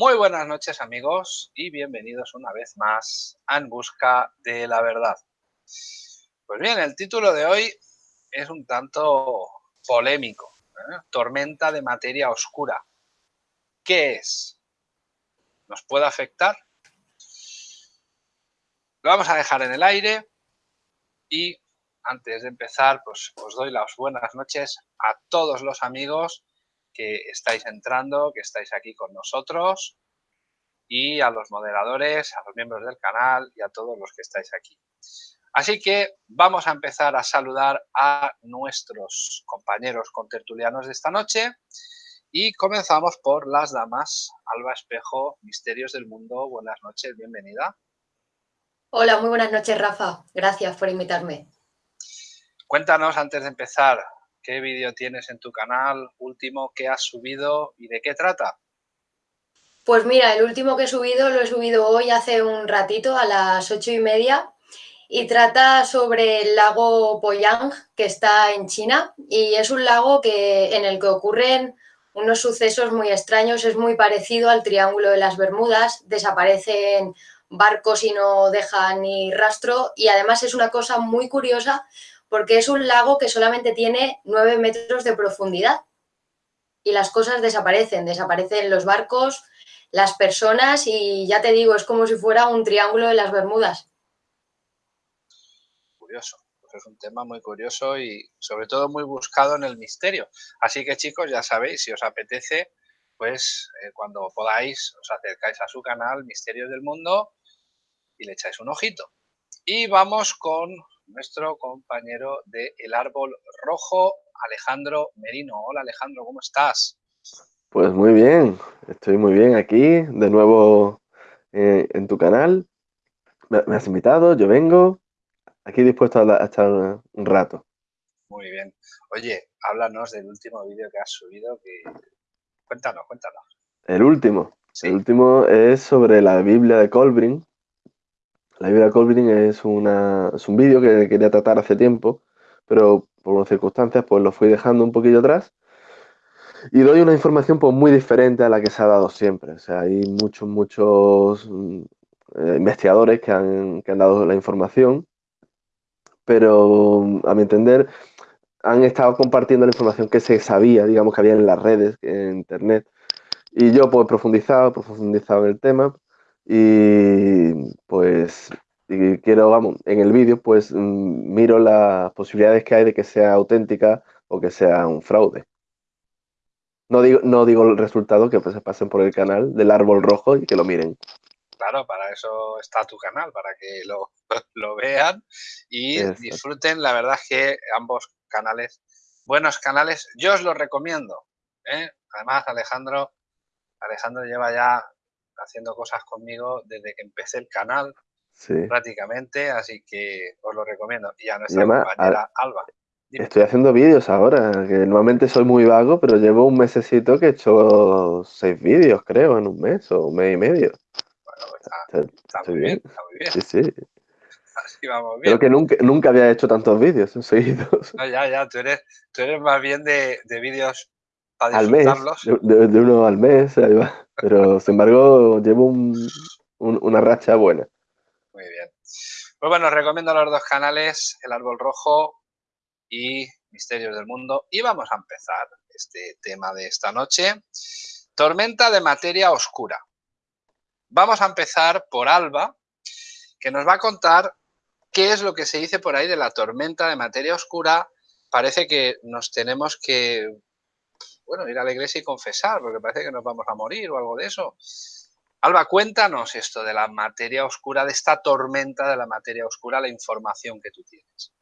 Muy buenas noches amigos y bienvenidos una vez más a En Busca de la Verdad. Pues bien, el título de hoy es un tanto polémico. ¿eh? Tormenta de materia oscura. ¿Qué es? ¿Nos puede afectar? Lo vamos a dejar en el aire y antes de empezar, pues os doy las buenas noches a todos los amigos que estáis entrando, que estáis aquí con nosotros y a los moderadores, a los miembros del canal y a todos los que estáis aquí. Así que vamos a empezar a saludar a nuestros compañeros contertulianos de esta noche y comenzamos por las damas. Alba Espejo, Misterios del Mundo, buenas noches, bienvenida. Hola, muy buenas noches, Rafa. Gracias por invitarme. Cuéntanos, antes de empezar, qué vídeo tienes en tu canal, último que has subido y de qué trata. Pues mira, el último que he subido lo he subido hoy hace un ratito a las ocho y media y trata sobre el lago Poyang que está en China y es un lago que, en el que ocurren unos sucesos muy extraños, es muy parecido al Triángulo de las Bermudas, desaparecen barcos y no dejan ni rastro y además es una cosa muy curiosa porque es un lago que solamente tiene 9 metros de profundidad y las cosas desaparecen, desaparecen los barcos, las personas y ya te digo, es como si fuera un triángulo de las Bermudas. Curioso, pues es un tema muy curioso y sobre todo muy buscado en el misterio. Así que chicos, ya sabéis, si os apetece, pues eh, cuando podáis os acercáis a su canal Misterios del Mundo y le echáis un ojito. Y vamos con nuestro compañero de El Árbol Rojo, Alejandro Merino. Hola Alejandro, ¿cómo estás? Pues muy bien, estoy muy bien aquí, de nuevo eh, en tu canal. Me, has invitado, yo vengo, aquí dispuesto a, estar un rato. Muy bien. Oye, háblanos del último vídeo que has subido, Cuéntanos, cuéntanos. El último. El último es sobre la Biblia de Colbrin, la Biblia Colbrin es, una, es un vídeo que quería tratar hace tiempo, pero por unas circunstancias pues lo fui dejando un poquillo atrás. Y doy una información pues muy diferente a la que se ha dado siempre. O sea, hay muchos, muchos mm, eh, investigadores que han, que han dado la información, pero a mi entender han estado compartiendo la información que se sabía, digamos, que había en las redes, en internet. Y yo pues profundizado, profundizado en el tema, y pues quiero, vamos, en el vídeo pues mm, miro las posibilidades que hay de que sea auténtica o que sea un fraude. No digo, no digo el resultado, que pues se pasen por el canal del árbol rojo y que lo miren. Claro, para eso está tu canal, para que lo, lo vean y disfruten. La verdad es que ambos canales, buenos canales, yo os los recomiendo. ¿eh? Además, Alejandro, Alejandro lleva ya haciendo cosas conmigo desde que empecé el canal, prácticamente, así que os lo recomiendo. Y a nuestra compañera Alba. Estoy haciendo vídeos ahora, que normalmente soy muy vago, pero llevo un mesecito que he hecho seis vídeos, creo, en un mes o un mes y medio. Bueno, pues está, muy bien. está muy bien. Sí, sí. Así vamos bien. Creo que nunca, nunca había hecho tantos vídeos seguidos. No, ya, ya, tú eres, tú eres más bien de, de vídeos para al mes, de, de, uno al mes, ahí va. Pero, sin embargo, llevo una racha buena. Muy bien. Pues bueno, os recomiendo los dos canales, El Árbol Rojo y Misterios del Mundo. Y vamos a empezar este tema de esta noche. Tormenta de materia oscura. Vamos a empezar por Alba, que nos va a contar qué es lo que se dice por ahí de la tormenta de materia oscura. Parece que nos tenemos que bueno, ir a la iglesia y confesar, porque parece que nos vamos a morir o algo de eso. Alba, cuéntanos esto de la materia oscura, de esta tormenta de la materia oscura, la información que tú tienes.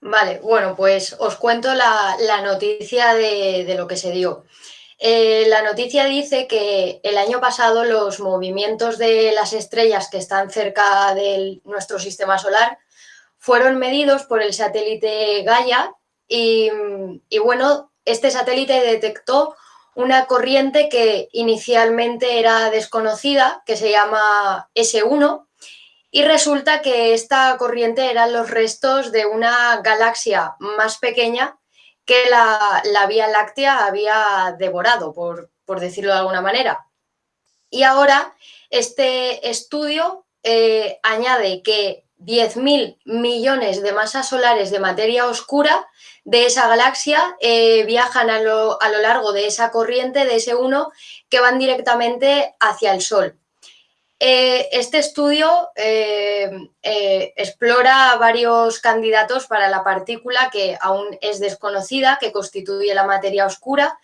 Vale, bueno, pues os cuento la, noticia de, lo que se dio. Eh, la noticia dice que el año pasado los movimientos de las estrellas que están cerca de nuestro sistema solar fueron medidos por el satélite Gaia y, y bueno, este satélite detectó una corriente que inicialmente era desconocida, que se llama S1, y resulta que esta corriente eran los restos de una galaxia más pequeña que la, Vía Láctea había devorado, por, decirlo de alguna manera. Y ahora este estudio eh, añade que 10.000 millones de masas solares de materia oscura de esa galaxia eh, viajan a lo, a lo, largo de esa corriente de ese 1 que van directamente hacia el Sol. Eh, este estudio eh, explora varios candidatos para la partícula que aún es desconocida, que constituye la materia oscura,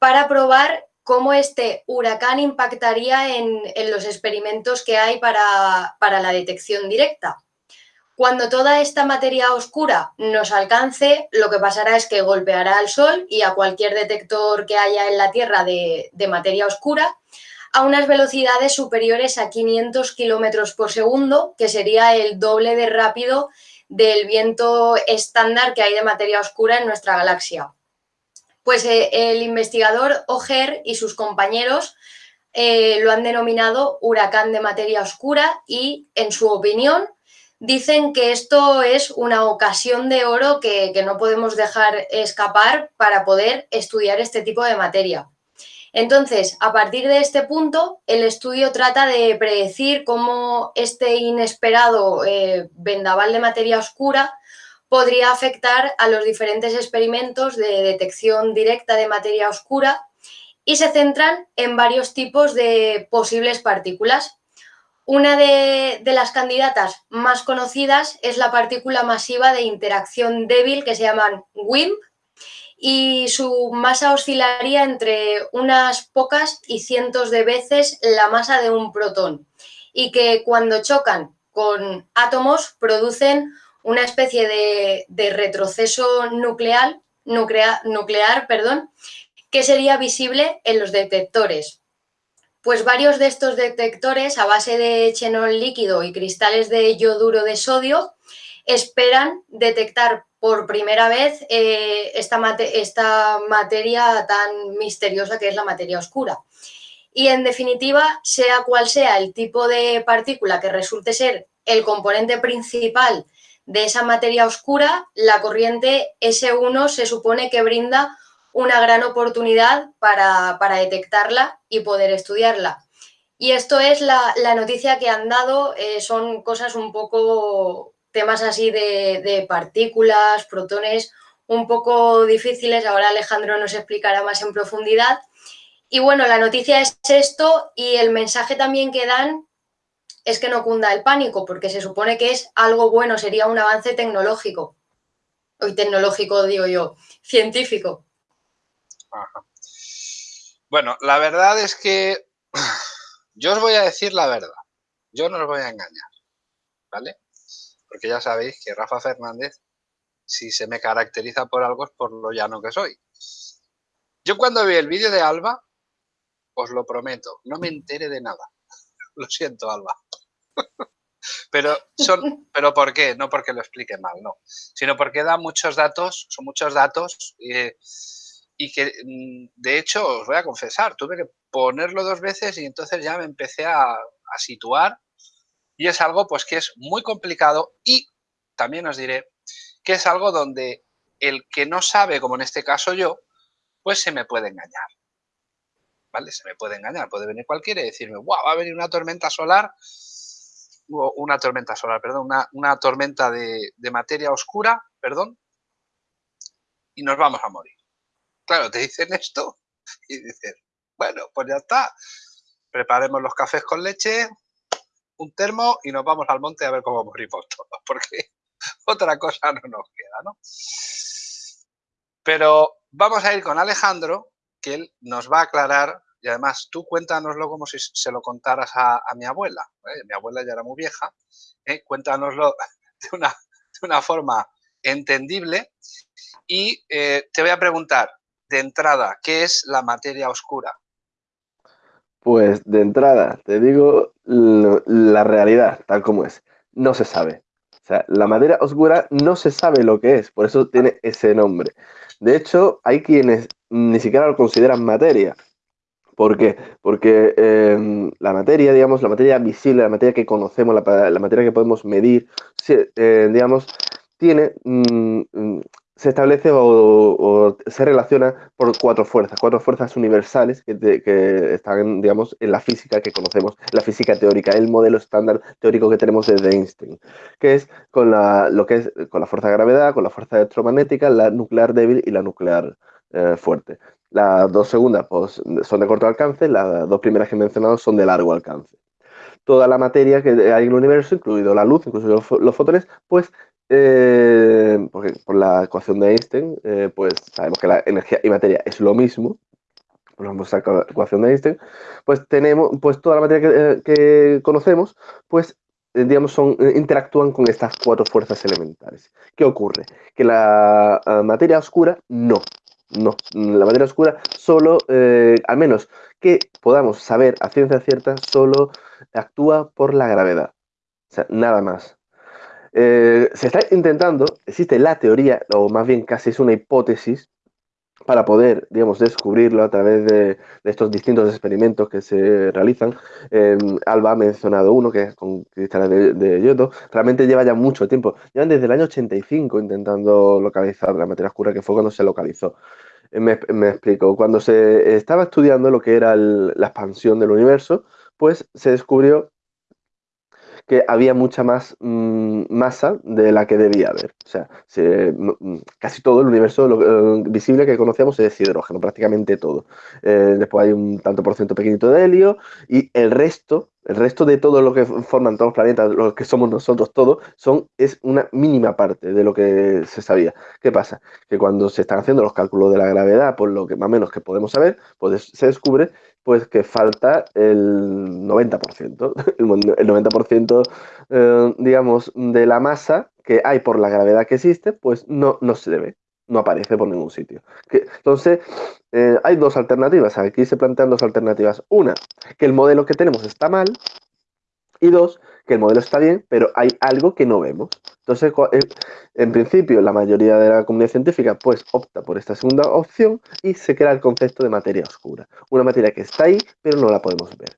para probar cómo este huracán impactaría en, en los experimentos que hay para, para la detección directa. Cuando toda esta materia oscura nos alcance, lo que pasará es que golpeará al Sol y a cualquier detector que haya en la Tierra de, materia oscura a unas velocidades superiores a 500 kilómetros por segundo, que sería el doble de rápido del viento estándar que hay de materia oscura en nuestra galaxia. Pues eh, el investigador Oger y sus compañeros eh, lo han denominado huracán de materia oscura y, en su opinión, dicen que esto es una ocasión de oro que, no podemos dejar escapar para poder estudiar este tipo de materia. Entonces, a partir de este punto, el estudio trata de predecir cómo este inesperado eh, vendaval de materia oscura podría afectar a los diferentes experimentos de detección directa de materia oscura y se centran en varios tipos de posibles partículas, una de, las candidatas más conocidas es la partícula masiva de interacción débil que se llaman WIMP y su masa oscilaría entre unas pocas y cientos de veces la masa de un protón y que cuando chocan con átomos producen una especie de, de retroceso nuclear, nuclear, nuclear perdón, que sería visible en los detectores pues varios de estos detectores a base de xenol líquido y cristales de yoduro de sodio esperan detectar por primera vez eh, esta, esta materia tan misteriosa que es la materia oscura. Y en definitiva, sea cual sea el tipo de partícula que resulte ser el componente principal de esa materia oscura, la corriente S1 se supone que brinda una gran oportunidad para, para detectarla y poder estudiarla. Y esto es la, la noticia que han dado, eh, son cosas un poco, temas así de, de, partículas, protones, un poco difíciles, ahora Alejandro nos explicará más en profundidad. Y bueno, la noticia es esto y el mensaje también que dan es que no cunda el pánico, porque se supone que es algo bueno, sería un avance tecnológico. Hoy tecnológico digo yo, científico. Bueno, la verdad es que yo os voy a decir la verdad. Yo no os voy a engañar, ¿vale? Porque ya sabéis que Rafa Fernández, si se me caracteriza por algo es por lo llano que soy. Yo cuando vi el vídeo de Alba, os lo prometo, no me entere de nada. Lo siento, Alba. Pero, son, pero ¿por qué? No porque lo explique mal, no. Sino porque da muchos datos, son muchos datos. Eh, y que mm, de hecho os voy a confesar, tuve que ponerlo dos veces y entonces ya me empecé a, situar y es algo pues que es muy complicado y también os diré que es algo donde el que no sabe, como en este caso yo, pues se me puede engañar. ¿Vale? Se me puede engañar, puede venir cualquiera y decirme, wow, va a venir una tormenta solar, o una tormenta solar, perdón, una, tormenta de materia oscura, perdón, y nos vamos a morir claro, te dicen esto y dices, bueno, pues ya está. Preparemos los cafés con leche, un termo y nos vamos al monte a ver cómo morimos todos, porque otra cosa no nos queda, ¿no? Pero vamos a ir con Alejandro, que él nos va a aclarar, y además tú cuéntanoslo como si se lo contaras a, mi abuela. ¿eh? Mi abuela ya era muy vieja, ¿eh? cuéntanoslo de una, de una forma entendible y eh, te voy a preguntar, de entrada, ¿qué es la materia oscura? Pues de entrada, te digo la realidad, tal como es. No se sabe. O sea, la materia oscura no se sabe lo que es, por eso tiene ese nombre. De hecho, hay quienes ni siquiera lo consideran materia. ¿Por qué? Porque eh, la materia, digamos, la materia visible, la materia que conocemos, la, la materia que podemos medir, eh, digamos, tiene, mmm, se establece o, se relaciona por cuatro fuerzas, cuatro fuerzas universales que, están, digamos, en la física que conocemos, la física teórica, el modelo estándar teórico que tenemos desde Einstein, que es con la, lo que es con la fuerza de gravedad, con la fuerza electromagnética, la nuclear débil y la nuclear eh, fuerte. Las dos segundas pues, son de corto alcance, las dos primeras que he mencionado son de largo alcance. Toda la materia que hay en el universo, incluido la luz, incluso los fotones, pues eh, por la ecuación de Einstein, eh, pues sabemos que la energía y materia es lo mismo, por la ecuación de Einstein, pues tenemos, pues toda la materia que, eh, conocemos, pues digamos, son, interactúan con estas cuatro fuerzas elementales. ¿Qué ocurre? Que la materia oscura no. No, la materia oscura solo, al menos que podamos saber a ciencia cierta, solo actúa por la gravedad. O sea, nada más. Eh, se está intentando, existe la teoría, o más bien casi es una hipótesis, para poder, digamos, descubrirlo a través de, estos distintos experimentos que se realizan. Alba ha mencionado uno, que es con cristales de, de, yodo. Realmente lleva ya mucho tiempo. Llevan desde el año 85 intentando localizar la materia oscura, que fue cuando se localizó. Eh, me, explico. Cuando se estaba estudiando lo que era la expansión del universo, pues se descubrió que había mucha más mm, masa de la que debía haber. O sea, mm, casi todo el universo eh, visible que conocemos es hidrógeno, prácticamente todo. Eh, después hay un tanto por ciento pequeñito de helio y el resto, el resto de todo lo que forman todos los planetas, lo que somos nosotros todos, son, es una mínima parte de lo que se sabía. ¿Qué pasa? Que cuando se están haciendo los cálculos de la gravedad, por lo que más menos que podemos saber, pues se descubre pues que falta el 90%, el 90%, eh, digamos, de la masa que hay por la gravedad que existe, pues no, no se ve, no aparece por ningún sitio. entonces, eh, hay dos alternativas, aquí se plantean dos alternativas. Una, que el modelo que tenemos está mal, y dos, que el modelo está bien, pero hay algo que no vemos. Entonces, en principio, la mayoría de la comunidad científica pues opta por esta segunda opción y se crea el concepto de materia oscura. Una materia que está ahí, pero no la podemos ver.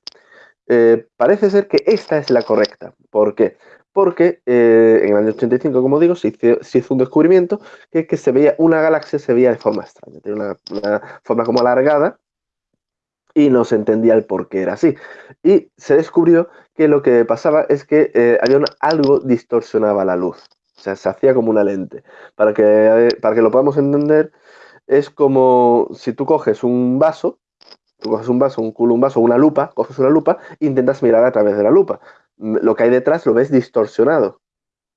Eh, parece ser que esta es la correcta. ¿Por qué? Porque eh, en el año 85, como digo, se hizo, un descubrimiento que es que se veía una galaxia, se veía de forma extraña. Tiene una, una forma como alargada, y no se entendía el por qué era así. Y se descubrió que lo que pasaba es que eh, había algo distorsionaba la luz. O sea, se hacía como una lente. Para que, eh, para que lo podamos entender, es como si tú coges un vaso, tú coges un vaso, un culo, un vaso, una lupa, coges una lupa e intentas mirar a través de la lupa. Lo que hay detrás lo ves distorsionado.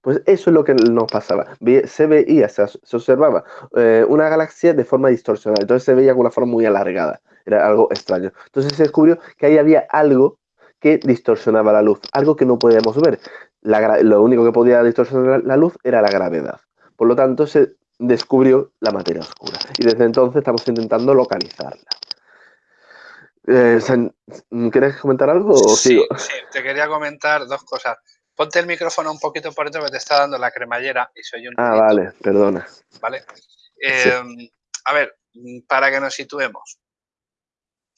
Pues eso es lo que nos pasaba. Se veía, se, observaba eh, una galaxia de forma distorsionada. Entonces se veía con una forma muy alargada. Era algo extraño. Entonces se descubrió que ahí había algo que distorsionaba la luz, algo que no podíamos ver. lo único que podía distorsionar la luz era la gravedad. Por lo tanto, se descubrió la materia oscura. Y desde entonces estamos intentando localizarla. Eh, ¿Quieres comentar algo? sí, sí, te quería comentar dos cosas. Ponte el micrófono un poquito por dentro que te está dando la cremallera y soy un... Ah, vale, perdona. Vale. Eh, a ver, para que nos situemos.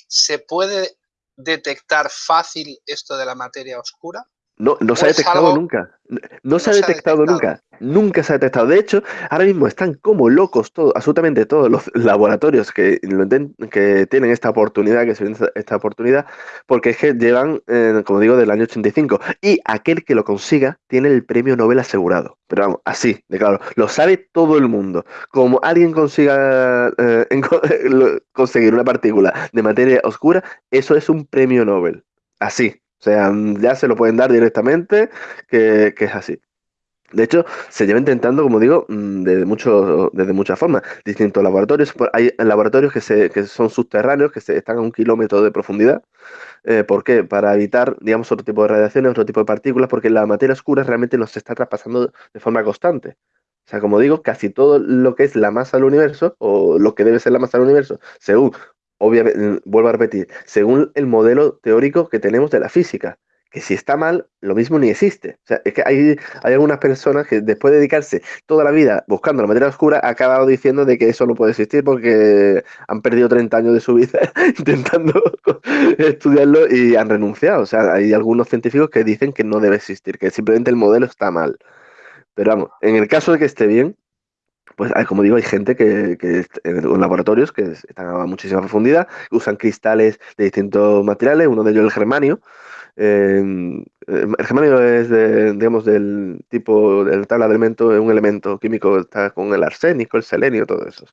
¿Se puede detectar fácil esto de la materia oscura? No, no se ha detectado nunca. No, se, ha detectado, nunca. Nunca se ha detectado. De hecho, ahora mismo están como locos todos, absolutamente todos los laboratorios que, que tienen esta oportunidad, que se ven esta oportunidad, porque es que llevan, eh, como digo, del año 85. Y aquel que lo consiga tiene el premio Nobel asegurado. Pero vamos, así, de claro, lo sabe todo el mundo. Como alguien consiga eh, conseguir una partícula de materia oscura, eso es un premio Nobel. Así. O sea, ya se lo pueden dar directamente, que, es así. De hecho, se lleva intentando, como digo, mm, desde, mucho, desde muchas formas. Distintos laboratorios. Hay laboratorios que, se, que son subterráneos, que se, están a un kilómetro de profundidad. Eh, ¿Por qué? Para evitar, digamos, otro tipo de radiaciones, otro tipo de partículas, porque la materia oscura realmente nos está traspasando de forma constante. O sea, como digo, casi todo lo que es la masa del universo, o lo que debe ser la masa del universo, según obviamente, mm, vuelvo a repetir, según el modelo teórico que tenemos de la física, que si está mal, lo mismo ni existe. O sea, es que hay, hay algunas personas que después de dedicarse toda la vida buscando la materia oscura, han acabado diciendo de que eso no puede existir porque han perdido 30 años de su vida intentando estudiarlo y han renunciado. O sea, hay algunos científicos que dicen que no debe existir, que simplemente el modelo está mal. Pero vamos, en el caso de que esté bien, pues como digo, hay gente que, en laboratorios que están a muchísima profundidad, usan cristales de distintos materiales, uno de ellos el germanio. Em, el germanio es, de, digamos, del tipo, de la tabla de elementos, un elemento químico, está con el arsénico, el selenio, todo eso.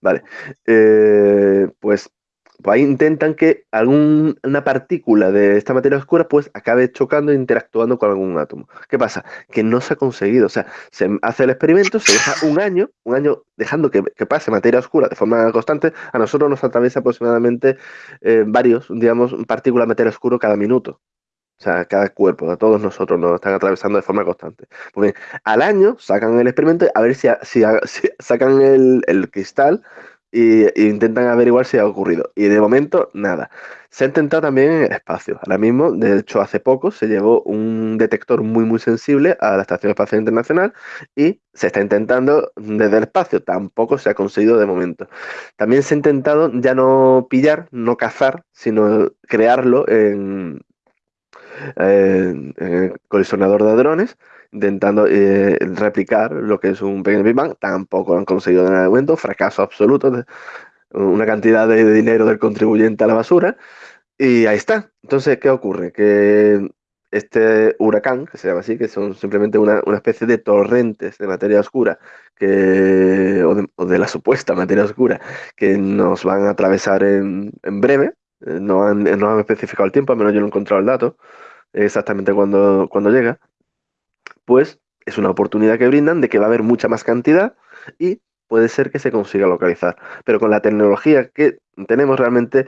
Vale, eh, pues pues ahí intentan que alguna partícula de esta materia oscura pues acabe chocando e interactuando con algún átomo. ¿Qué pasa? Que no se ha conseguido. O sea, se hace el experimento, se deja un año, un año dejando que, pase materia oscura de forma constante. A nosotros nos atraviesa aproximadamente eh, varios, digamos, partículas de materia oscura cada minuto. O sea, cada cuerpo, a todos nosotros nos están atravesando de forma constante. Bien, al año sacan el experimento a ver si, si, sacan el, el, cristal y, intentan averiguar si ha ocurrido. Y de momento, nada. Se ha intentado también en el espacio. Ahora mismo, de hecho, hace poco se llevó un detector muy, muy sensible a la Estación Espacial Internacional y se está intentando desde el espacio. Tampoco se ha conseguido de momento. También se ha intentado ya no pillar, no cazar, sino crearlo en, en, colisionador de drones intentando eh, replicar lo que es un pequeño Big Bang. Tampoco lo han conseguido en el momento, fracaso absoluto, una cantidad de dinero del contribuyente a la basura. Y ahí está. Entonces, ¿qué ocurre? Que este huracán, que se llama así, que son simplemente una, especie de torrentes de materia oscura, que, o, de, la supuesta materia oscura, que nos van a atravesar en, breve. Eh, no han, no han especificado el tiempo, al menos yo no he encontrado el dato exactamente cuando, cuando llega pues es una oportunidad que brindan de que va a haber mucha más cantidad y puede ser que se consiga localizar. Pero con la tecnología que tenemos realmente,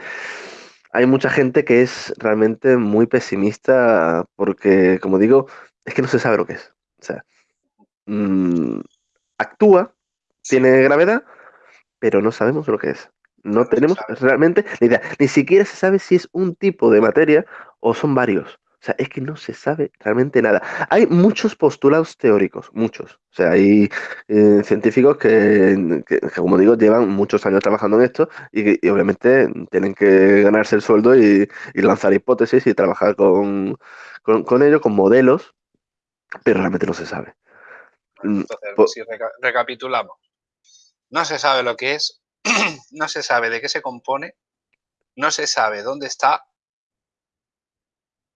hay mucha gente que es realmente muy pesimista porque, como digo, es que no se sabe lo que es. O sea, mm, actúa, tiene gravedad, pero no sabemos lo que es. No tenemos realmente la idea. Ni siquiera se sabe si es un tipo de materia o son varios. O sea, es que no se sabe realmente nada. Hay muchos postulados teóricos, muchos. O sea, hay eh, científicos que, como digo, llevan muchos años trabajando en esto y, obviamente tienen que ganarse el sueldo y, lanzar hipótesis y trabajar con, con, ello, con modelos, pero realmente no se sabe. Mm, Entonces, si recapitulamos, no se sabe lo que es, no se sabe de qué se compone, no se sabe dónde está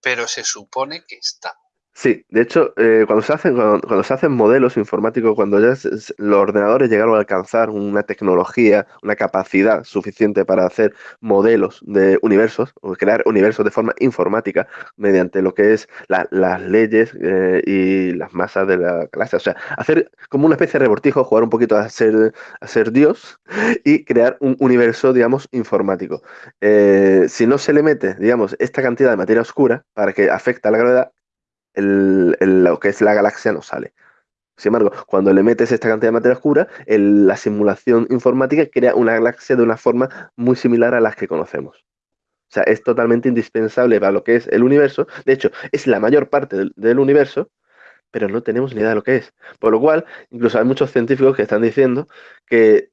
pero se supone que está. Sí, de hecho, eh, cuando, se hacen, cuando, se hacen modelos informáticos, cuando ya los ordenadores llegaron a alcanzar una tecnología, una capacidad suficiente para hacer modelos de universos, o crear universos de forma informática, mediante lo que es las leyes eh, y las masas de la clase. O sea, hacer como una especie de rebortijo, jugar un poquito a ser, a ser Dios y crear un universo, digamos, informático. Eh, si no se le mete, digamos, esta cantidad de materia oscura para que afecte a la gravedad, lo que es la galaxia no sale. Sin embargo, cuando le metes esta cantidad de materia oscura, la simulación informática crea una galaxia de una forma muy similar a las que conocemos. O sea, es totalmente indispensable para lo que es el universo. De hecho, es la mayor parte del, universo, pero no tenemos ni idea de lo que es. Por lo cual, incluso hay muchos científicos que están diciendo que,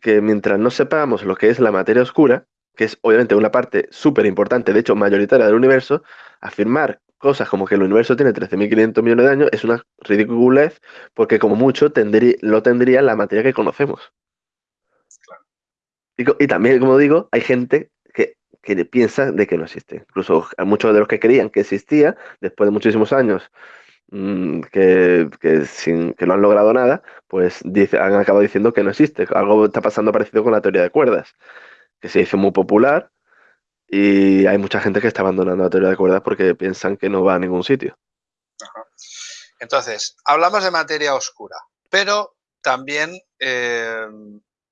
que mientras no sepamos lo que es la materia oscura, que es obviamente una parte súper importante, de hecho mayoritaria del universo, afirmar cosas como que el universo tiene 13.500 millones de años es una ridiculez porque como mucho tendría, lo tendría la materia que conocemos. Y, también, como digo, hay gente que, piensa de que no existe. Incluso muchos de los que creían que existía, después de muchísimos años, mm, que, sin, que no han logrado nada, pues dice, han acabado diciendo que no existe. Algo está pasando parecido con la teoría de cuerdas, que se hizo muy popular y hay mucha gente que está abandonando la teoría de cuerdas porque piensan que no va a ningún sitio. Entonces, hablamos de materia oscura, pero también eh,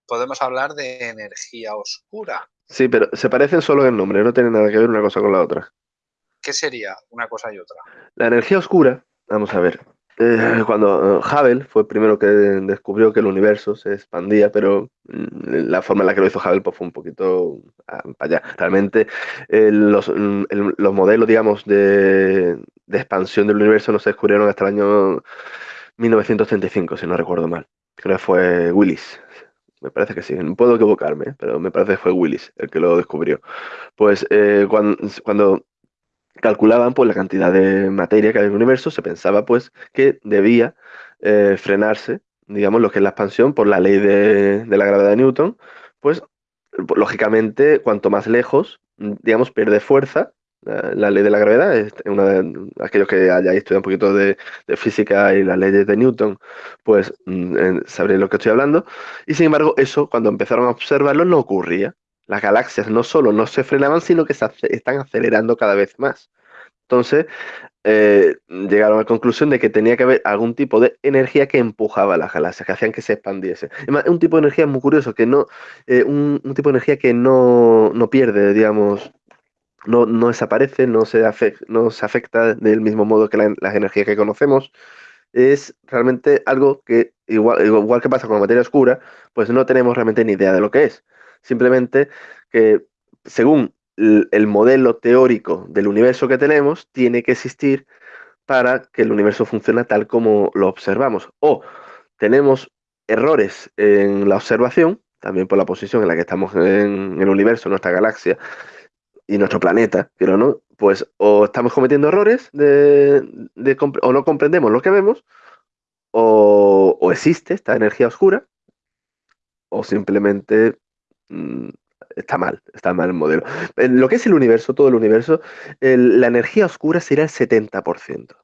podemos hablar de energía oscura. Sí, pero se parecen solo en el nombre, no tienen nada que ver una cosa con la otra. ¿Qué sería una cosa y otra? La energía oscura, vamos a ver, eh, cuando eh, Hubble fue el primero que descubrió que el universo se expandía, pero mm, la forma en la que lo hizo Hubble pues, fue un poquito ah, para allá. Realmente eh, los, mm, los, modelos, digamos, de, de, expansión del universo no se descubrieron hasta el año 1935, si no recuerdo mal. Creo que fue Willis. Me parece que sí, no puedo equivocarme, pero me parece que fue Willis el que lo descubrió. Pues cuando, cuando calculaban pues, la cantidad de materia que hay en el universo, se pensaba pues que debía eh, frenarse digamos, lo que es la expansión por la ley de, la gravedad de Newton, pues lógicamente, cuanto más lejos, digamos, pierde fuerza. La, ley de la gravedad es una de aquellos que hayáis estudiado un poquito de, física y las leyes de Newton, pues mm, sabréis lo que estoy hablando. Y sin embargo, eso, cuando empezaron a observarlo, no ocurría. Las galaxias no solo no se frenaban, sino que se están acelerando cada vez más. Entonces, eh, llegaron a la conclusión de que tenía que haber algún tipo de energía que empujaba a las galaxias, que hacían que se expandiese. Es un tipo de energía muy curioso, que no, eh, un, tipo de energía que no, pierde, digamos, no, desaparece, no se, no se afecta del mismo modo que las energías que conocemos. Es realmente algo que, igual, igual que pasa con la materia oscura, pues no tenemos realmente ni idea de lo que es. Simplemente que según el modelo teórico del universo que tenemos tiene que existir para que el universo funcione tal como lo observamos. O tenemos errores en la observación, también por la posición en la que estamos en el universo, nuestra galaxia y nuestro planeta, pero no, pues o estamos cometiendo errores de, o no comprendemos lo que vemos, o, o existe esta energía oscura, o simplemente está mal, está mal el modelo. En lo que es el universo, todo el universo, la energía oscura sería el 70%.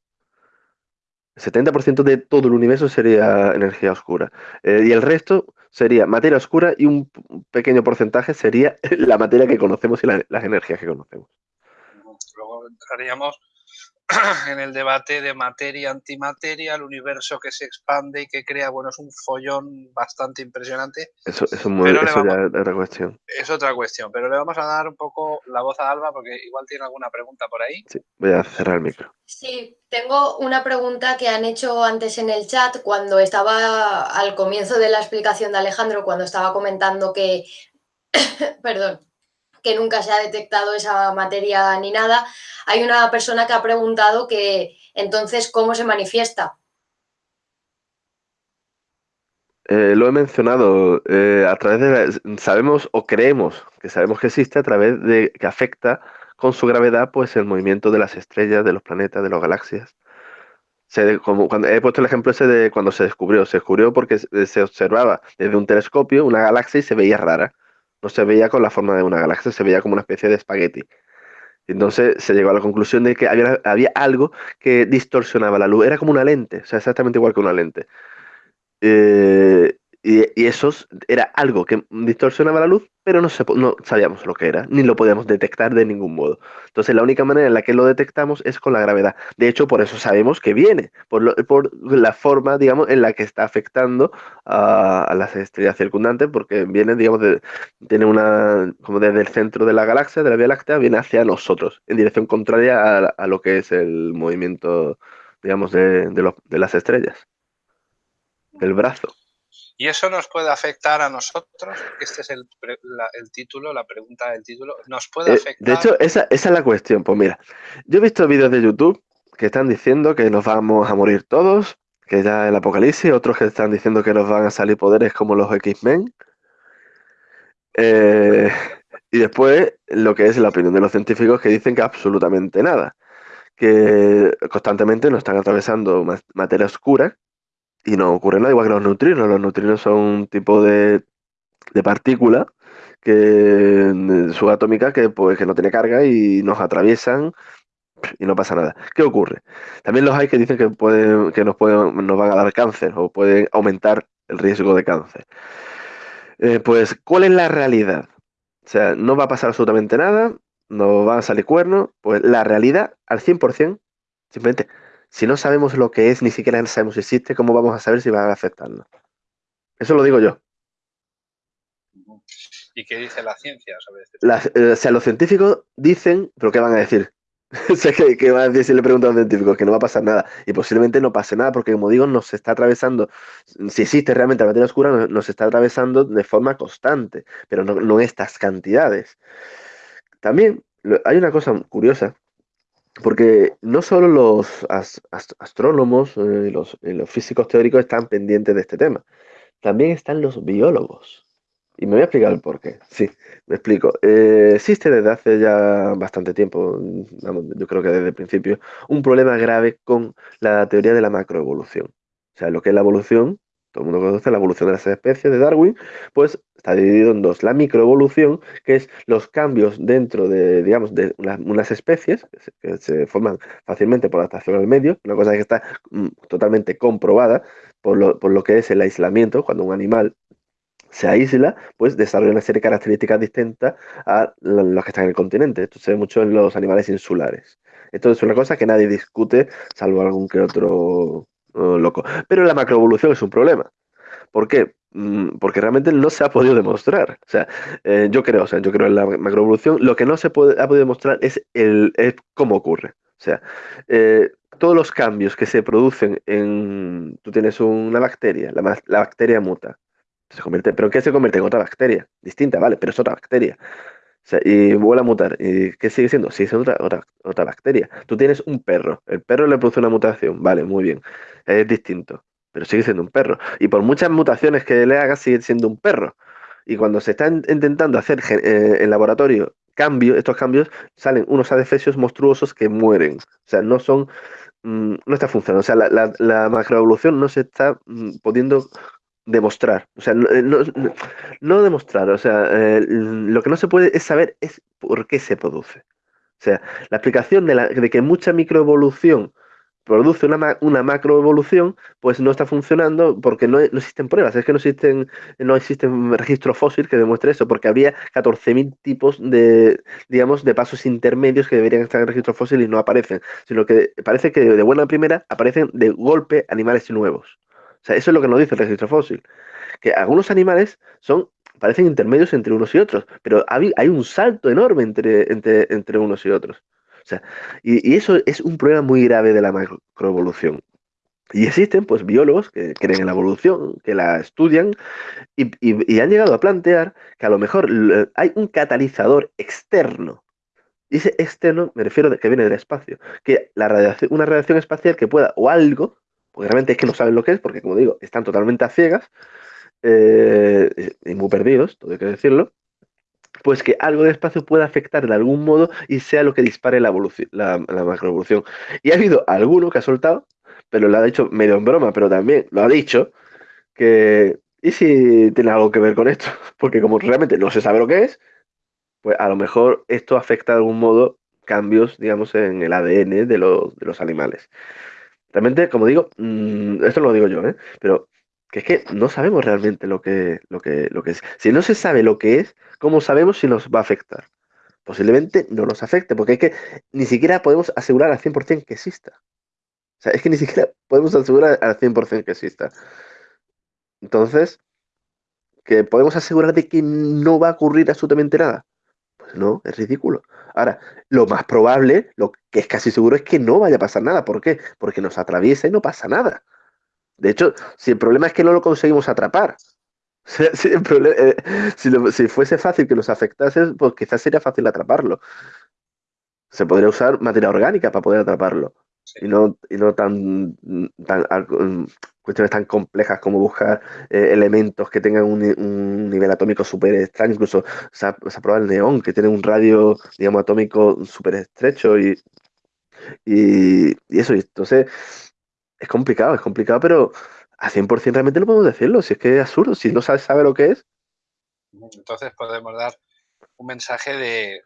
El 70% de todo el universo sería energía oscura. Eh, y el resto sería materia oscura y un pequeño porcentaje sería la materia que conocemos y las energías que conocemos. Luego entraríamos en el debate de materia antimateria, el universo que se expande y que crea, bueno, es un follón bastante impresionante. Eso, es otra cuestión. Es otra cuestión, pero le vamos a dar un poco la voz a Alba porque igual tiene alguna pregunta por ahí. Sí, voy a cerrar el micro. Sí, tengo una pregunta que han hecho antes en el chat cuando estaba al comienzo de la explicación de Alejandro, cuando estaba comentando que, perdón, que nunca se ha detectado esa materia ni nada, hay una persona que ha preguntado que entonces cómo se manifiesta. Eh, lo he mencionado, eh, a través de sabemos o creemos que sabemos que existe a través de que afecta con su gravedad pues el movimiento de las estrellas, de los planetas, de las galaxias. como cuando, he puesto el ejemplo ese de cuando se descubrió. Se descubrió porque se observaba desde un telescopio una galaxia y se veía rara no se veía con la forma de una galaxia, se veía como una especie de espagueti. Entonces se llegó a la conclusión de que había, había algo que distorsionaba la luz. Era como una lente, o sea, exactamente igual que una lente. Eh, y, eso era algo que distorsionaba la luz, pero no, no sabíamos lo que era, ni lo podíamos detectar de ningún modo. Entonces la única manera en la que lo detectamos es con la gravedad. De hecho, por eso sabemos que viene, por, por la forma, digamos, en la que está afectando a, las estrellas circundantes, porque viene, digamos, tiene una, como desde el centro de la galaxia, de la Vía Láctea, viene hacia nosotros, en dirección contraria a, lo que es el movimiento, digamos, de, de las estrellas. El brazo. ¿Y eso nos puede afectar a nosotros? Este es el, título, la pregunta del título. ¿Nos puede eh, afectar? de hecho, esa, es la cuestión. Pues mira, yo he visto vídeos de YouTube que están diciendo que nos vamos a morir todos, que ya el apocalipsis, otros que están diciendo que nos van a salir poderes como los X-Men. Eh, y después lo que es la opinión de los científicos que dicen que absolutamente nada, que constantemente nos están atravesando materia oscura y no ocurre nada, igual que los neutrinos. Los neutrinos son un tipo de, de partícula que subatómica que, pues, que no tiene carga y nos atraviesan y no pasa nada. ¿Qué ocurre? También los hay que dicen que, pueden, que nos, pueden, nos van a dar cáncer o pueden aumentar el riesgo de cáncer. Eh, pues, ¿cuál es la realidad? O sea, no va a pasar absolutamente nada, no van a salir cuernos, pues la realidad al 100%, simplemente si no sabemos lo que es, ni siquiera sabemos si existe, ¿cómo vamos a saber si va a afectarnos? Eso lo digo yo. ¿Y qué dice la ciencia sobre este tema? Eh, o sea, los científicos dicen, pero ¿qué van a decir? que, van a decir si le preguntan a los científicos que no va a pasar nada. Y posiblemente no pase nada, porque como digo, nos está atravesando, si existe realmente la materia oscura, nos, está atravesando de forma constante, pero no, no estas cantidades. También hay una cosa curiosa, porque no solo los astrónomos eh, los, los, físicos teóricos están pendientes de este tema, también están los biólogos. Y me voy a explicar el por qué. Sí, me explico. Eh, existe desde hace ya bastante tiempo, yo creo que desde el principio, un problema grave con la teoría de la macroevolución. O sea, lo que es la evolución todo el mundo conoce la evolución de las especies de Darwin, pues está dividido en dos. La microevolución, que es los cambios dentro de, digamos, de unas especies que se, forman fácilmente por adaptación al medio, una cosa que está mm, totalmente comprobada por lo, por lo que es el aislamiento, cuando un animal se aísla, pues desarrolla una serie de características distintas a las que están en el continente. Esto se ve mucho en los animales insulares. Esto es una cosa que nadie discute, salvo algún que otro loco. Pero la macroevolución es un problema. ¿Por qué? Mm, porque realmente no se ha podido demostrar. O sea, eh, yo creo, o sea, yo creo en la macroevolución. Lo que no se puede, ha podido demostrar es, el, cómo ocurre. O sea, eh, todos los cambios que se producen en. Tú tienes una bacteria, la, la bacteria muta. Se convierte, ¿Pero qué se convierte en otra bacteria? Distinta, vale, pero es otra bacteria y vuelve a mutar. ¿Y qué sigue siendo? Sigue siendo otra, otra, otra bacteria. Tú tienes un perro. El perro le produce una mutación. Vale, muy bien. Es distinto. Pero sigue siendo un perro. Y por muchas mutaciones que le hagas, sigue siendo un perro. Y cuando se están intentando hacer eh, en laboratorio cambios, estos cambios, salen unos adefesios monstruosos que mueren. O sea, no son. Mm, no está funcionando. O sea, la, la, macroevolución no se está mm, pudiendo demostrar, o sea, no, no, demostrar, o sea, eh, lo que no se puede es saber es por qué se produce. O sea, la explicación de, la, que mucha microevolución produce una, una macroevolución, pues no está funcionando porque no, existen pruebas, es que no existen, no existen registro fósil que demuestre eso, porque habría 14.000 tipos de, digamos, de pasos intermedios que deberían estar en registro fósil y no aparecen, sino que parece que de buena primera aparecen de golpe animales nuevos. O sea, eso es lo que nos dice el registro fósil. Que algunos animales son, parecen intermedios entre unos y otros, pero hay, un salto enorme entre, entre, unos y otros. O sea, y, eso es un problema muy grave de la macroevolución. Y existen pues biólogos que creen en la evolución, que la estudian y, y, han llegado a plantear que a lo mejor hay un catalizador externo. Y ese externo me refiero a que viene del espacio, que la radiación, una radiación espacial que pueda, o algo porque realmente es que no saben lo que es, porque como digo, están totalmente a ciegas eh, y muy perdidos, todo hay que decirlo, pues que algo de espacio pueda afectar de algún modo y sea lo que dispare la, la, macroevolución. Y ha habido alguno que ha soltado, pero lo ha dicho medio en broma, pero también lo ha dicho, que ¿y si tiene algo que ver con esto? Porque como realmente no se sabe lo que es, pues a lo mejor esto afecta de algún modo cambios, digamos, en el ADN de los, de los animales. Realmente, como digo, mm, esto lo digo yo, ¿eh? Pero que es que no sabemos realmente lo que, lo, que, lo que es. Si no se sabe lo que es, ¿cómo sabemos si nos va a afectar? Posiblemente no nos afecte, porque es que ni siquiera podemos asegurar al 100% que exista. O sea, es que ni siquiera podemos asegurar al 100% que exista. Entonces, ¿que podemos asegurar de que no va a ocurrir absolutamente nada? No, es ridículo. Ahora, lo más probable, lo que es casi seguro, es que no vaya a pasar nada. ¿Por qué? Porque nos atraviesa y no pasa nada. De hecho, si el problema es que no lo conseguimos atrapar, eh, si, fuese fácil que nos afectase, pues quizás sería fácil atraparlo. Se podría usar materia orgánica para poder atraparlo. Y no, y no tan, tan cuestiones tan complejas como buscar eh, elementos que tengan un, nivel atómico súper extraño, incluso se ha, probado el neón, que tiene un radio, digamos, atómico súper estrecho y, y, eso, entonces es complicado, es complicado, pero a 100% realmente no podemos decirlo, si es que es absurdo, si no sabes sabe lo que es. Entonces podemos dar un mensaje de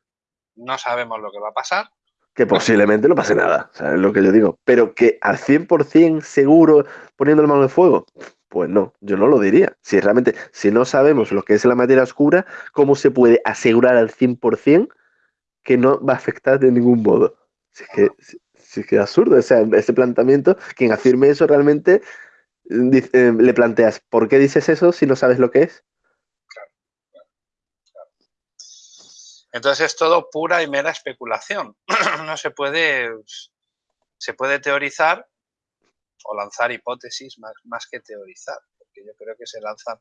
no sabemos lo que va a pasar, que posiblemente no pase nada, es lo que yo digo. Pero que al 100% seguro poniendo el mano de fuego, pues no, yo no lo diría. Si realmente, si no sabemos lo que es la materia oscura, ¿cómo se puede asegurar al 100% que no va a afectar de ningún modo? Si es que, si, es, que es absurdo, o sea, ese planteamiento, quien afirme eso realmente, eh, le planteas, ¿por qué dices eso si no sabes lo que es? Entonces es todo pura y mera especulación. no se puede, se puede teorizar o lanzar hipótesis más, más que teorizar, porque yo creo que se lanzan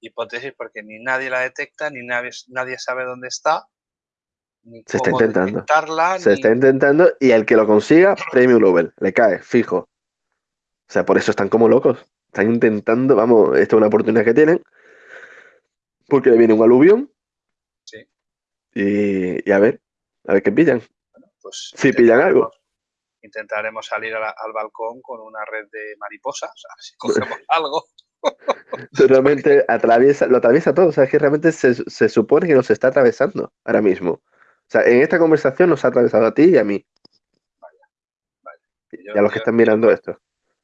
hipótesis porque ni nadie la detecta, ni nadie, nadie sabe dónde está, ni se está intentando. Se está intentando y el que lo consiga, premio Nobel, le cae, fijo. O sea, por eso están como locos. Están intentando, vamos, esta es una oportunidad que tienen, porque le viene un aluvión y, a ver, a ver qué pillan. pues si pillan algo. Intentaremos salir al balcón con una red de mariposas, a ver si cogemos algo. realmente atraviesa, lo atraviesa todo. O sea, es que realmente se, se, supone que nos está atravesando ahora mismo. O sea, en esta conversación nos ha atravesado a ti y a mí. Vaya, vaya. Y, a los que están mirando esto.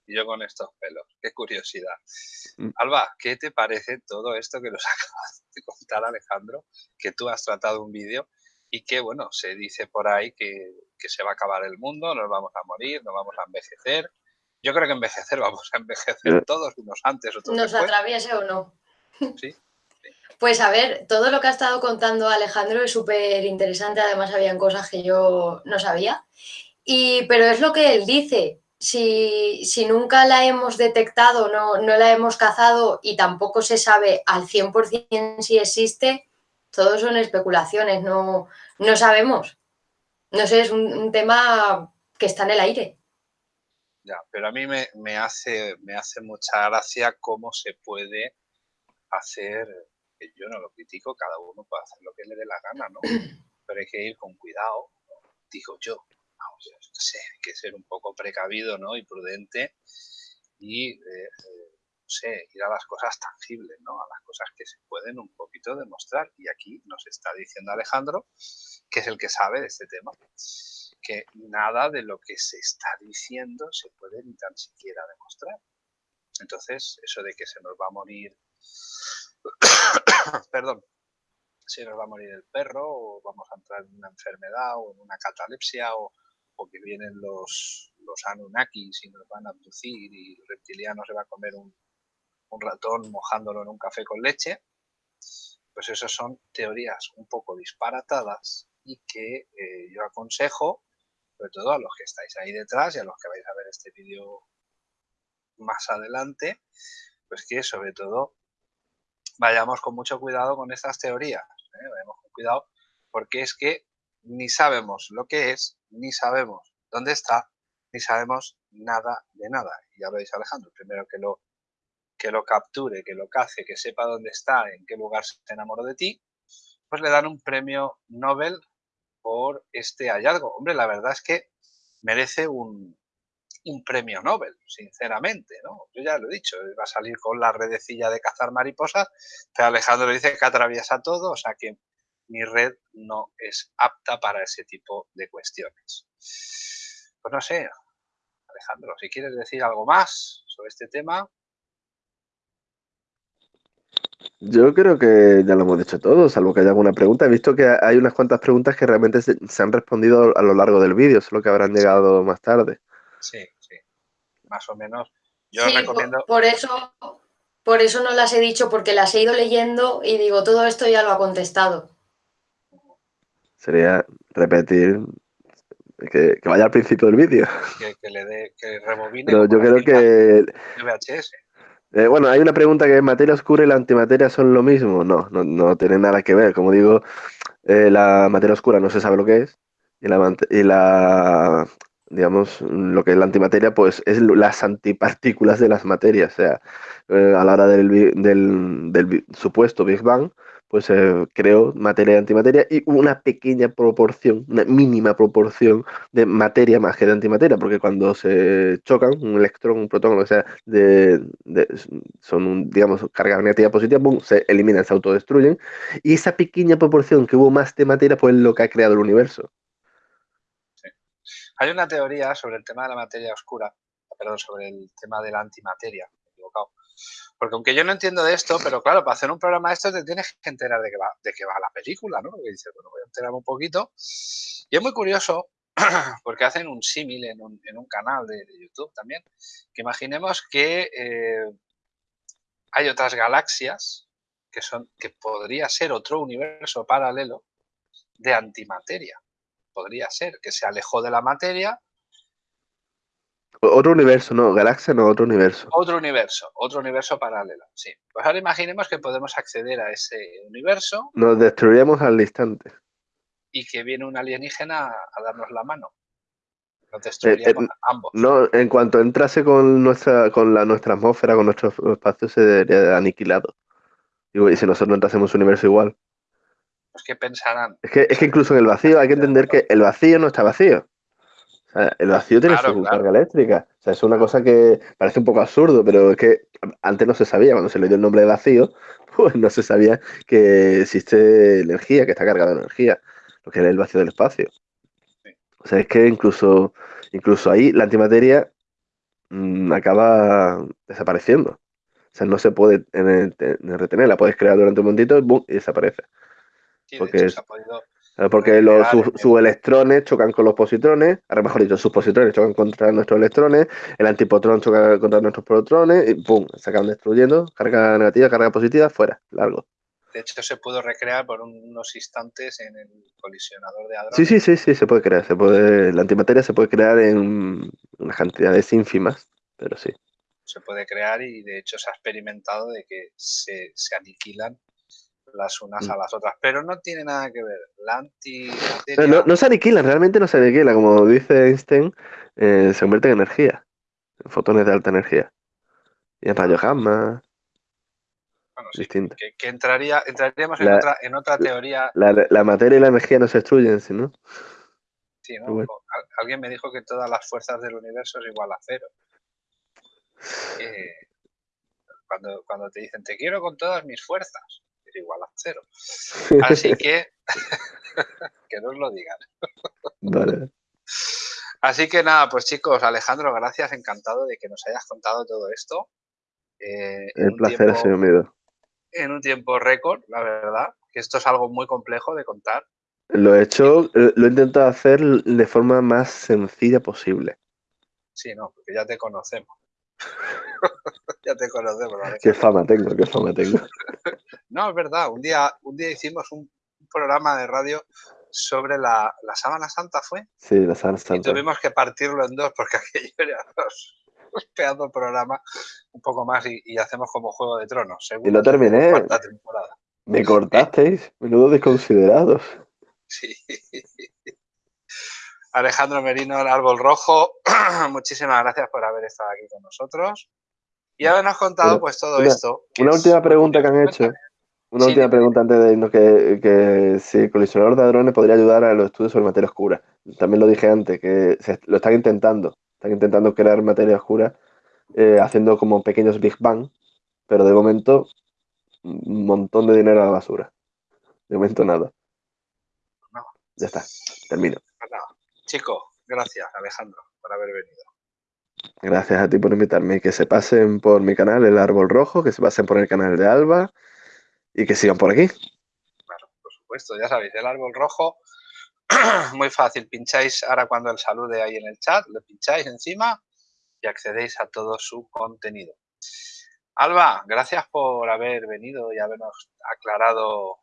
Y yo con estos pelos. Qué curiosidad. Mm. Alba, ¿qué te parece todo esto que nos acabas de contar, Alejandro? Que tú has tratado un vídeo y que, bueno, se dice por ahí que, que se va a acabar el mundo, nos vamos a morir, nos vamos a envejecer yo creo que envejecer, vamos a envejecer todos, unos antes, otros Nos atraviese o no. Sí. Pues a ver, todo lo que ha estado contando Alejandro es súper interesante, además habían cosas que yo no sabía, y, pero es lo que él dice, si, si nunca la hemos detectado, no, no, la hemos cazado y tampoco se sabe al 100% si existe, todo son especulaciones, no, no sabemos. No sé, es un tema que está en el aire. Ya, pero a mí me, hace, me hace mucha gracia cómo se puede hacer, que yo no lo critico, cada uno puede hacer lo que le dé la gana, ¿no? Pero hay que ir con cuidado, digo yo. Hay que ser un poco precavido, ¿no? Y prudente y, eh, eh, no sé, ir a las cosas tangibles, ¿no? A las cosas que se pueden un poquito demostrar. Y aquí nos está diciendo Alejandro, que es el que sabe de este tema que nada de lo que se está diciendo se puede ni tan siquiera demostrar. Entonces, eso de que se nos va a morir, perdón, si nos va a morir el perro o vamos a entrar en una enfermedad o en una catalepsia o, que vienen los, Anunnakis y nos van a abducir y el reptiliano se va a comer un, ratón mojándolo en un café con leche, pues eso son teorías un poco disparatadas y que eh, yo aconsejo sobre todo a los que estáis ahí detrás y a los que vais a ver este vídeo más adelante, pues que sobre todo vayamos con mucho cuidado con estas teorías, ¿eh? vayamos con cuidado porque es que ni sabemos lo que es, ni sabemos dónde está, ni sabemos nada de nada. Y ya lo dice Alejandro, primero que lo, que lo capture, que lo cace, que sepa dónde está, en qué lugar se enamoró de ti, pues le dan un premio Nobel por este hallazgo. Hombre, la verdad es que merece un, premio Nobel, sinceramente, ¿no? Yo ya lo he dicho, va a salir con la redecilla de cazar mariposas, pero Alejandro dice que atraviesa todo, o sea que mi red no es apta para ese tipo de cuestiones. Pues no sé, Alejandro, si quieres decir algo más sobre este tema. Yo creo que ya lo hemos dicho todo, salvo que haya alguna pregunta. He visto que hay unas cuantas preguntas que realmente se, han respondido a lo largo del vídeo, solo que habrán llegado más tarde. Sí, sí, más o menos. Yo recomiendo... Por, eso, por eso no las he dicho, porque las he ido leyendo y digo, todo esto ya lo ha contestado. Sería repetir que, vaya al principio del vídeo. Que, le dé, que rebobine. Pero yo creo que... VHS. Eh, bueno, hay una pregunta que materia oscura y la antimateria son lo mismo. No, no, no tiene nada que ver. Como digo, eh, la materia oscura no se sabe lo que es y la, y la digamos, lo que es la antimateria, pues es las antipartículas de las materias. O sea, eh, a la hora del, del, del, supuesto Big Bang, pues eh, creó materia y antimateria y una pequeña proporción, una mínima proporción de materia más que de antimateria, porque cuando se chocan, un electrón, un protón, o sea, de, son, digamos, carga negativa positiva, se eliminan, se autodestruyen, y esa pequeña proporción que hubo más de materia, pues es lo que ha creado el universo. Hay una teoría sobre el tema de la materia oscura, perdón, sobre el tema de la antimateria, porque aunque yo no entiendo de esto, pero claro, para hacer un programa de esto te tienes que enterar de qué va, de qué va la película, ¿no? Y dices, bueno, voy a enterarme un poquito. Y es muy curioso porque hacen un símil en un, en un, canal de, YouTube también, que imaginemos que eh, hay otras galaxias que, son, que podría ser otro universo paralelo de antimateria. Podría ser que se alejó de la materia otro universo, no, galaxia no, otro universo. Otro universo, otro universo paralelo, sí. Pues ahora imaginemos que podemos acceder a ese universo. Nos destruiríamos al instante. Y que viene un alienígena a darnos la mano. Nos destruiríamos eh, eh, ambos. No, en cuanto entrase con nuestra, con la, nuestra atmósfera, con nuestro espacio, se debería aniquilado. Y si nosotros no entrásemos un universo igual. Pues que pensarán. Es que, es que incluso en el vacío hay que entender que el vacío no está vacío el vacío tiene su carga eléctrica. O sea, es una cosa que parece un poco absurdo, pero es que antes no se sabía, cuando se le dio el nombre de vacío, pues no se sabía que existe energía, que está cargada de energía, lo que era el vacío del espacio. O sea, es que incluso, incluso ahí la antimateria mm, acaba desapareciendo. O sea, no se puede retener, la puedes crear durante un momentito y desaparece. porque porque los, sus, electrones chocan con los positrones, ahora mejor dicho, sus positrones chocan contra nuestros electrones, el antipotrón choca contra nuestros protones y ¡pum! Se acaban destruyendo, carga negativa, carga positiva, fuera, largo. De hecho, se pudo recrear por unos instantes en el colisionador de hadrones. Sí, sí, sí, sí, se puede crear. Se puede, la antimateria se puede crear en unas cantidades ínfimas, pero sí. Se puede crear y de hecho se ha experimentado de que se, se aniquilan las unas a mm. las otras, pero no tiene nada que ver. La antimateria... No, se aniquilan, realmente no se aniquila, como dice Einstein, eh, se convierte en energía, en fotones de alta energía. Y en rayos gamma. Bueno, sí, que, entraría, entraríamos en, otra, en otra teoría. La, materia y la energía no se destruyen, ¿sí, ¿no? Sí, ¿no? Alguien me dijo que todas las fuerzas del universo es igual a cero. Eh, cuando, cuando te dicen, te quiero con todas mis fuerzas igual a cero. Así que, que no os lo digan. Vale. Así que nada, pues chicos, Alejandro, gracias, encantado de que nos hayas contado todo esto. Eh, El placer ha sido mío. En un tiempo récord, la verdad, que esto es algo muy complejo de contar. Lo he hecho, eh, lo he intentado hacer de forma más sencilla posible. Sí, no, porque ya te conocemos. ya te conocemos. Qué fama tengo, qué fama tengo. no, es verdad. Un día, un día hicimos un, programa de radio sobre la, la sábana santa, ¿fue? Sí, la sábana santa. Y tuvimos que partirlo en dos porque aquello era dos, programa un poco más y, hacemos como Juego de Tronos. Y lo terminé. Me cortasteis, menudo desconsiderados. Sí. Alejandro Merino, el árbol rojo, muchísimas gracias por haber estado aquí con nosotros y habernos contado pues todo esto. Una última pregunta que han hecho. Una última pregunta antes de irnos, que, si el colisionador de hadrones podría ayudar a los estudios sobre materia oscura. También lo dije antes, que lo están intentando. Están intentando crear materia oscura eh, haciendo como pequeños Big Bang, pero de momento un montón de dinero a la basura. De momento nada. Ya está, termino. Pues Chico, gracias Alejandro por haber venido. Gracias a ti por invitarme. Que se pasen por mi canal El Árbol Rojo, que se pasen por el canal de Alba y que sigan por aquí. Claro, por supuesto, ya sabéis, El Árbol Rojo, muy fácil. Pincháis ahora cuando el salude ahí en el chat, le pincháis encima y accedéis a todo su contenido. Alba, gracias por haber venido y habernos aclarado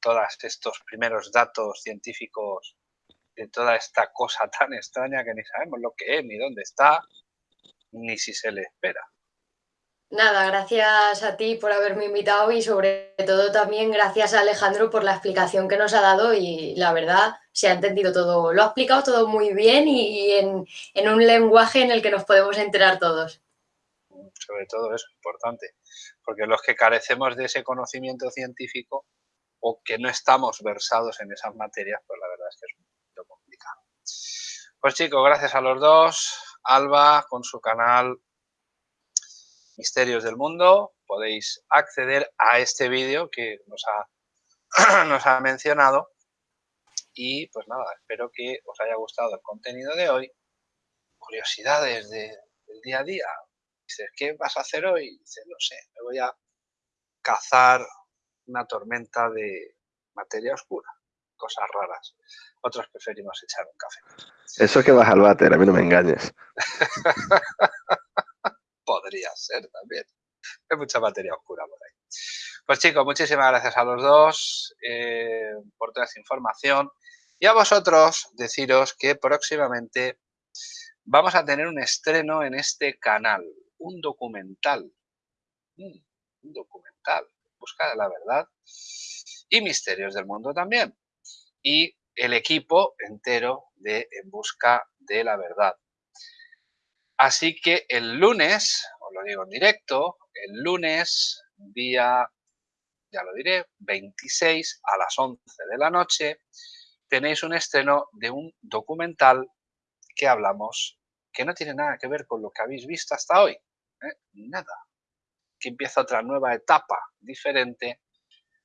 todos estos primeros datos científicos de toda esta cosa tan extraña que ni sabemos lo que es, ni dónde está, ni si se le espera. Nada, gracias a ti por haberme invitado y sobre todo también gracias a Alejandro por la explicación que nos ha dado y la verdad se ha entendido todo, lo ha explicado todo muy bien y en, en un lenguaje en el que nos podemos enterar todos. Sobre todo eso, importante, porque los que carecemos de ese conocimiento científico o que no estamos versados en esas materias, pues la verdad es que es pues chicos, gracias a los dos. Alba con su canal Misterios del Mundo. Podéis acceder a este vídeo que nos ha, nos ha mencionado. Y pues nada, espero que os haya gustado el contenido de hoy. Curiosidades del día a día. Dices, ¿qué vas a hacer hoy? Dices, no sé, me voy a cazar una tormenta de materia oscura. Cosas raras otros preferimos echar un café. Eso es que vas al váter, a mí no me engañes. Podría ser también. Hay mucha materia oscura por ahí. Pues chicos, muchísimas gracias a los dos eh, por toda esa información. Y a vosotros deciros que próximamente vamos a tener un estreno en este canal, un documental. Mm, un documental, busca de la verdad y misterios del mundo también. Y el equipo entero de En Busca de la Verdad. Así que el lunes, os lo digo en directo, el lunes, día, ya lo diré, 26 a las 11 de la noche, tenéis un estreno de un documental que hablamos, que no tiene nada que ver con lo que habéis visto hasta hoy. ¿eh? Nada. que empieza otra nueva etapa diferente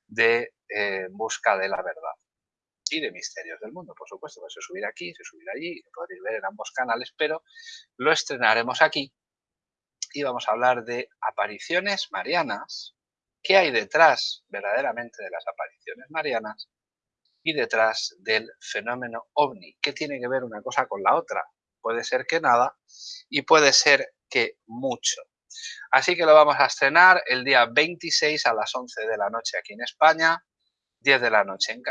de eh, busca de la verdad y de misterios del mundo, por supuesto, se subirá aquí, se subirá allí, podréis ver en ambos canales, pero lo estrenaremos aquí. Y vamos a hablar de apariciones marianas, qué hay detrás verdaderamente de las apariciones marianas y detrás del fenómeno ovni, qué tiene que ver una cosa con la otra. Puede ser que nada y puede ser que mucho. Así que lo vamos a estrenar el día 26 a las 11 de la noche aquí en España, 10 de la noche en,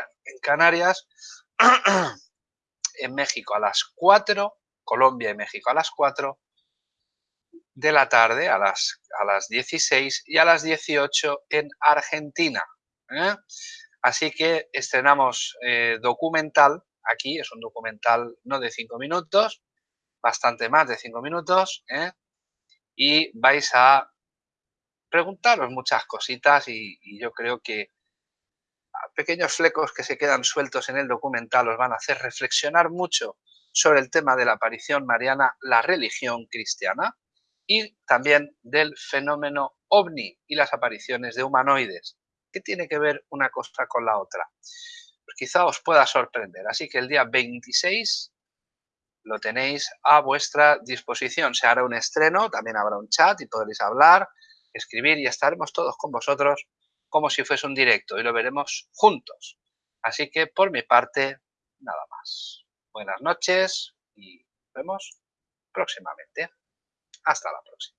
Canarias, en México a las 4, Colombia y México a las 4 de la tarde, a las, a las 16 y a las 18 en Argentina. ¿eh? Así que estrenamos eh, documental, aquí es un documental no de 5 minutos, bastante más de 5 minutos, ¿eh? y vais a preguntaros muchas cositas y, yo creo que pequeños flecos que se quedan sueltos en el documental os van a hacer reflexionar mucho sobre el tema de la aparición mariana, la religión cristiana y también del fenómeno ovni y las apariciones de humanoides. ¿Qué tiene que ver una cosa con la otra? Pues quizá os pueda sorprender. Así que el día 26 lo tenéis a vuestra disposición. Se hará un estreno, también habrá un chat y podréis hablar, escribir y estaremos todos con vosotros como si fuese un directo y lo veremos juntos. Así que por mi parte, nada más. Buenas noches y nos vemos próximamente. Hasta la próxima.